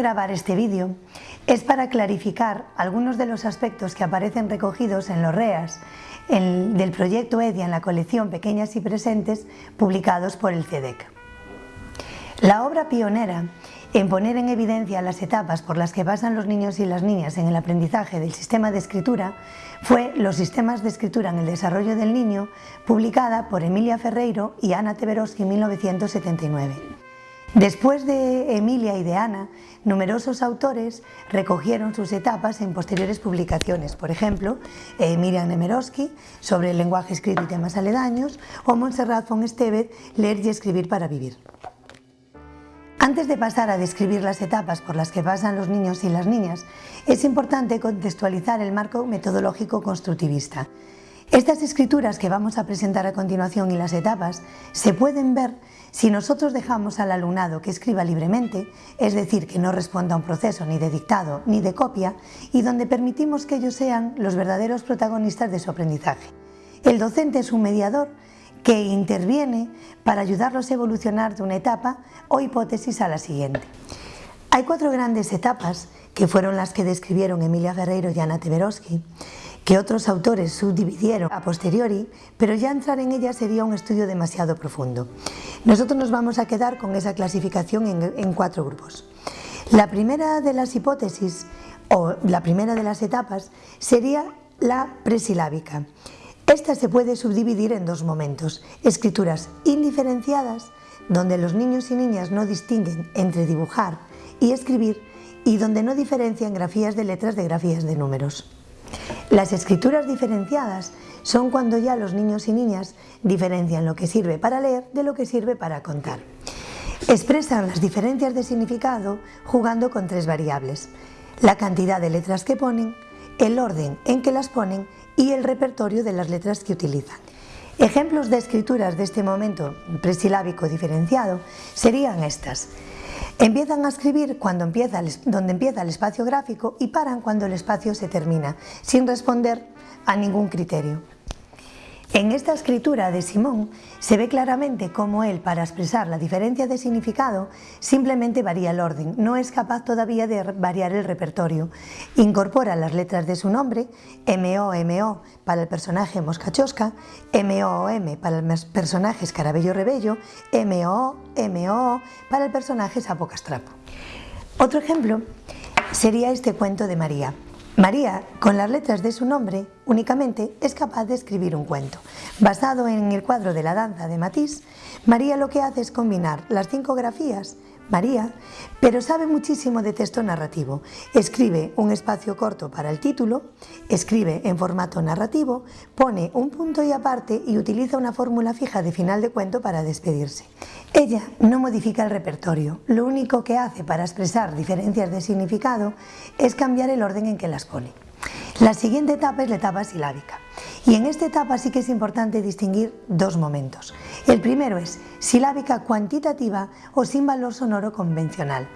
grabar este vídeo es para clarificar algunos de los aspectos que aparecen recogidos en los REAS del proyecto EDIA en la colección Pequeñas y Presentes publicados por el CEDEC. La obra pionera en poner en evidencia las etapas por las que pasan los niños y las niñas en el aprendizaje del sistema de escritura fue Los sistemas de escritura en el desarrollo del niño, publicada por Emilia Ferreiro y Ana Teberoski en 1979. Después de Emilia y de Ana, numerosos autores recogieron sus etapas en posteriores publicaciones, por ejemplo, eh, Miriam Nemeroski sobre el lenguaje escrito y temas aledaños o Montserrat von Estevez, Leer y escribir para vivir. Antes de pasar a describir las etapas por las que pasan los niños y las niñas, es importante contextualizar el marco metodológico constructivista. Estas escrituras que vamos a presentar a continuación y las etapas se pueden ver si nosotros dejamos al alumnado que escriba libremente, es decir, que no responda a un proceso ni de dictado ni de copia, y donde permitimos que ellos sean los verdaderos protagonistas de su aprendizaje. El docente es un mediador que interviene para ayudarlos a evolucionar de una etapa o hipótesis a la siguiente. Hay cuatro grandes etapas que fueron las que describieron Emilia Ferreiro y Ana Teberoski, que otros autores subdividieron a posteriori, pero ya entrar en ellas sería un estudio demasiado profundo. Nosotros nos vamos a quedar con esa clasificación en cuatro grupos. La primera de las hipótesis, o la primera de las etapas, sería la presilábica, esta se puede subdividir en dos momentos, escrituras indiferenciadas, donde los niños y niñas no distinguen entre dibujar y escribir, y donde no diferencian grafías de letras de grafías de números. Las escrituras diferenciadas son cuando ya los niños y niñas diferencian lo que sirve para leer de lo que sirve para contar. Expresan las diferencias de significado jugando con tres variables, la cantidad de letras que ponen, el orden en que las ponen y el repertorio de las letras que utilizan. Ejemplos de escrituras de este momento presilábico diferenciado serían estas. Empiezan a escribir cuando empieza donde empieza el espacio gráfico y paran cuando el espacio se termina, sin responder a ningún criterio. En esta escritura de Simón se ve claramente cómo él, para expresar la diferencia de significado, simplemente varía el orden, no es capaz todavía de variar el repertorio. Incorpora las letras de su nombre, M-O-M-O para el personaje Moscachosca, M-O-M para el personaje Escarabello Rebello, M-O-M-O para el personaje Sapo Castrapo. Otro ejemplo sería este cuento de María. María, con las letras de su nombre, únicamente es capaz de escribir un cuento. Basado en el cuadro de la danza de Matisse, María lo que hace es combinar las cinco grafías María, pero sabe muchísimo de texto narrativo. Escribe un espacio corto para el título, escribe en formato narrativo, pone un punto y aparte y utiliza una fórmula fija de final de cuento para despedirse. Ella no modifica el repertorio, lo único que hace para expresar diferencias de significado es cambiar el orden en que las pone. La siguiente etapa es la etapa silábica. Y en esta etapa sí que es importante distinguir dos momentos. El primero es silábica cuantitativa o sin valor sonoro convencional.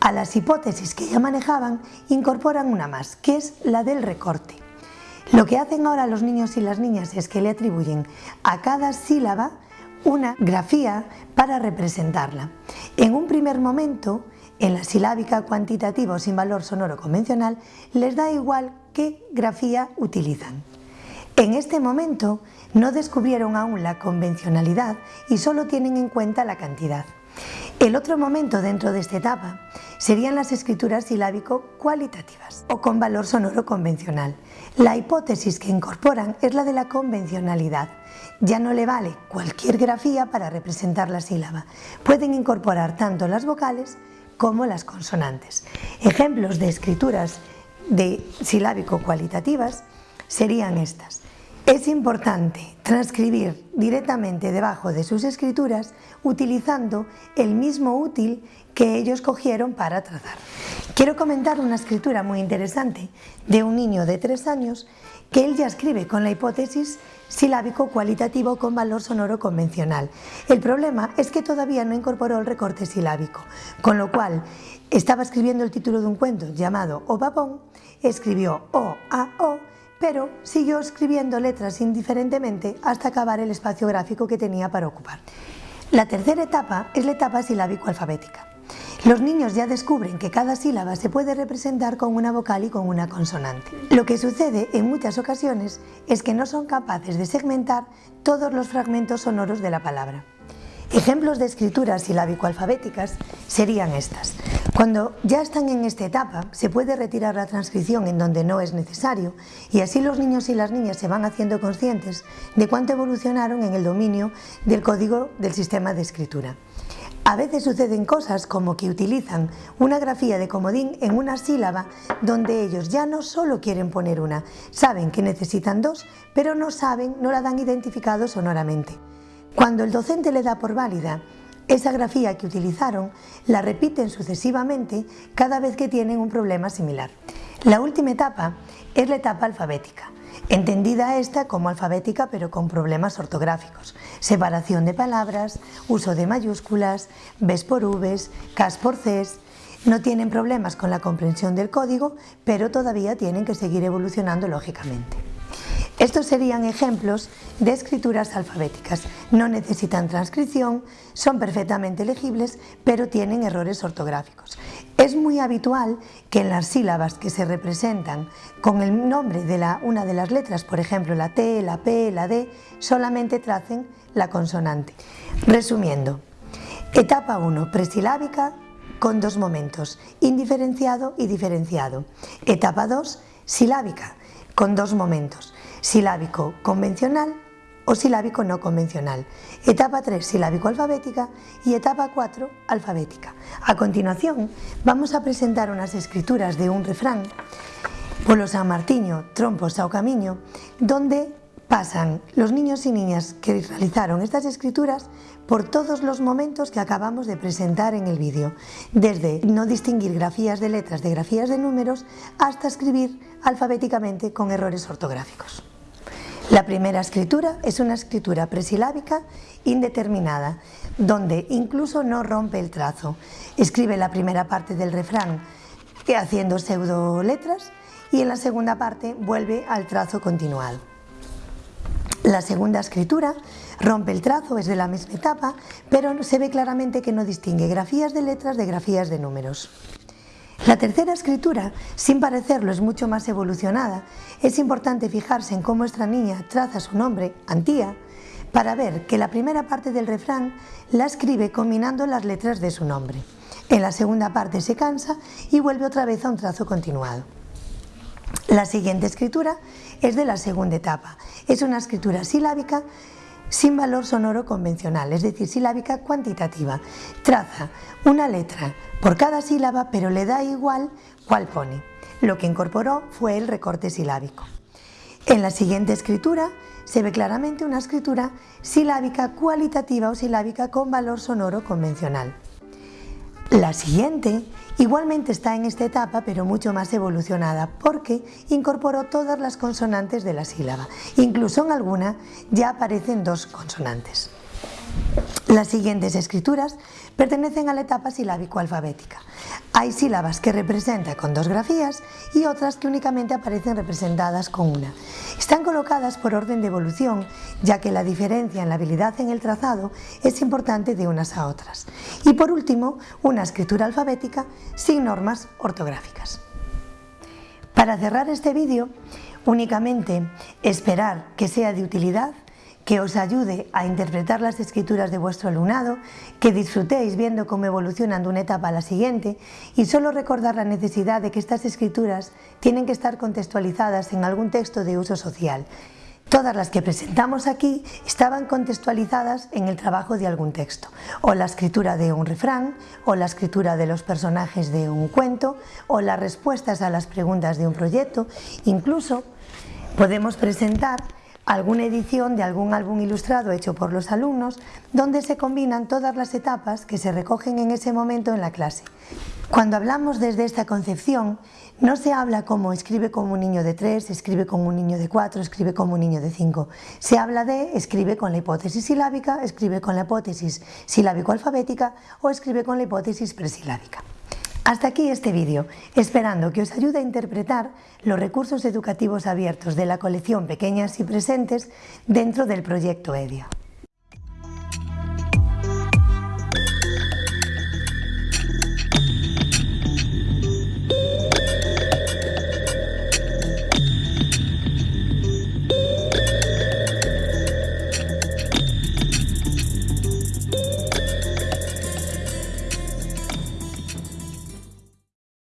A las hipótesis que ya manejaban incorporan una más, que es la del recorte. Lo que hacen ahora los niños y las niñas es que le atribuyen a cada sílaba una grafía para representarla. En un primer momento, en la silábica cuantitativa o sin valor sonoro convencional, les da igual qué grafía utilizan. En este momento no descubrieron aún la convencionalidad y solo tienen en cuenta la cantidad. El otro momento dentro de esta etapa serían las escrituras silábico-cualitativas o con valor sonoro convencional. La hipótesis que incorporan es la de la convencionalidad. Ya no le vale cualquier grafía para representar la sílaba. Pueden incorporar tanto las vocales como las consonantes. Ejemplos de escrituras de silábico-cualitativas serían estas. Es importante transcribir directamente debajo de sus escrituras utilizando el mismo útil que ellos cogieron para trazar. Quiero comentar una escritura muy interesante de un niño de tres años que él ya escribe con la hipótesis silábico cualitativo con valor sonoro convencional. El problema es que todavía no incorporó el recorte silábico, con lo cual estaba escribiendo el título de un cuento llamado O Babón, escribió O A O pero siguió escribiendo letras indiferentemente hasta acabar el espacio gráfico que tenía para ocupar. La tercera etapa es la etapa silábico-alfabética. Los niños ya descubren que cada sílaba se puede representar con una vocal y con una consonante. Lo que sucede en muchas ocasiones es que no son capaces de segmentar todos los fragmentos sonoros de la palabra. Ejemplos de escrituras silábico-alfabéticas serían estas. Cuando ya están en esta etapa, se puede retirar la transcripción en donde no es necesario y así los niños y las niñas se van haciendo conscientes de cuánto evolucionaron en el dominio del código del sistema de escritura. A veces suceden cosas como que utilizan una grafía de comodín en una sílaba donde ellos ya no solo quieren poner una, saben que necesitan dos, pero no saben, no la dan identificado sonoramente. Cuando el docente le da por válida esa grafía que utilizaron, la repiten sucesivamente cada vez que tienen un problema similar. La última etapa es la etapa alfabética, entendida esta como alfabética pero con problemas ortográficos, separación de palabras, uso de mayúsculas, Bs por Vs, Ks por Cs, no tienen problemas con la comprensión del código, pero todavía tienen que seguir evolucionando lógicamente. Estos serían ejemplos de escrituras alfabéticas. No necesitan transcripción, son perfectamente legibles, pero tienen errores ortográficos. Es muy habitual que en las sílabas que se representan con el nombre de la, una de las letras, por ejemplo la T, la P, la D, solamente tracen la consonante. Resumiendo, etapa 1, presilábica con dos momentos, indiferenciado y diferenciado. Etapa 2, silábica, con dos momentos, silábico convencional o silábico no convencional. Etapa 3, silábico alfabética y etapa 4, alfabética. A continuación, vamos a presentar unas escrituras de un refrán, Polo San Martiño, Trompo Sao Camiño, donde pasan los niños y niñas que realizaron estas escrituras por todos los momentos que acabamos de presentar en el vídeo, desde no distinguir grafías de letras de grafías de números hasta escribir alfabéticamente con errores ortográficos. La primera escritura es una escritura presilábica indeterminada, donde incluso no rompe el trazo. Escribe la primera parte del refrán haciendo pseudo letras y en la segunda parte vuelve al trazo continuado. La segunda escritura rompe el trazo, es de la misma etapa, pero se ve claramente que no distingue grafías de letras de grafías de números. La tercera escritura, sin parecerlo, es mucho más evolucionada. Es importante fijarse en cómo nuestra niña traza su nombre, Antía, para ver que la primera parte del refrán la escribe combinando las letras de su nombre. En la segunda parte se cansa y vuelve otra vez a un trazo continuado. La siguiente escritura es de la segunda etapa. Es una escritura silábica sin valor sonoro convencional, es decir, silábica cuantitativa. Traza una letra por cada sílaba, pero le da igual cuál pone. Lo que incorporó fue el recorte silábico. En la siguiente escritura se ve claramente una escritura silábica cualitativa o silábica con valor sonoro convencional. La siguiente igualmente está en esta etapa pero mucho más evolucionada porque incorporó todas las consonantes de la sílaba. Incluso en alguna ya aparecen dos consonantes. Las siguientes escrituras pertenecen a la etapa silábico-alfabética. Hay sílabas que representan con dos grafías y otras que únicamente aparecen representadas con una. Están colocadas por orden de evolución, ya que la diferencia en la habilidad en el trazado es importante de unas a otras. Y por último, una escritura alfabética sin normas ortográficas. Para cerrar este vídeo, únicamente esperar que sea de utilidad que os ayude a interpretar las escrituras de vuestro alumnado, que disfrutéis viendo cómo evolucionan de una etapa a la siguiente y solo recordar la necesidad de que estas escrituras tienen que estar contextualizadas en algún texto de uso social. Todas las que presentamos aquí estaban contextualizadas en el trabajo de algún texto, o la escritura de un refrán, o la escritura de los personajes de un cuento, o las respuestas a las preguntas de un proyecto, incluso podemos presentar alguna edición de algún álbum ilustrado hecho por los alumnos donde se combinan todas las etapas que se recogen en ese momento en la clase. Cuando hablamos desde esta concepción, no se habla como escribe como un niño de 3, escribe como un niño de 4, escribe como un niño de 5. Se habla de escribe con la hipótesis silábica, escribe con la hipótesis silábico-alfabética o escribe con la hipótesis presilábica. Hasta aquí este vídeo, esperando que os ayude a interpretar los recursos educativos abiertos de la colección Pequeñas y Presentes dentro del proyecto EDIA.